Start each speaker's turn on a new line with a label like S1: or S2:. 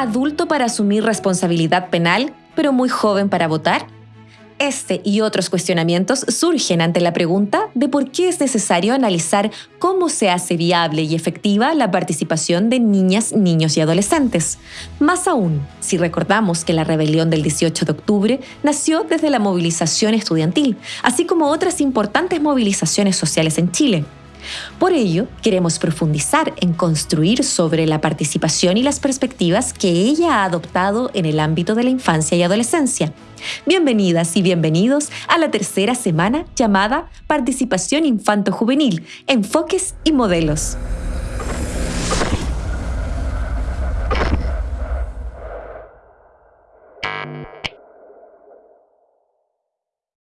S1: adulto para asumir responsabilidad penal, pero muy joven para votar? Este y otros cuestionamientos surgen ante la pregunta de por qué es necesario analizar cómo se hace viable y efectiva la participación de niñas, niños y adolescentes. Más aún, si recordamos que la rebelión del 18 de octubre nació desde la movilización estudiantil, así como otras importantes movilizaciones sociales en Chile. Por ello, queremos profundizar en construir sobre la participación y las perspectivas que ella ha adoptado en el ámbito de la infancia y adolescencia. Bienvenidas y bienvenidos a la tercera semana llamada Participación Infanto-Juvenil, Enfoques y Modelos.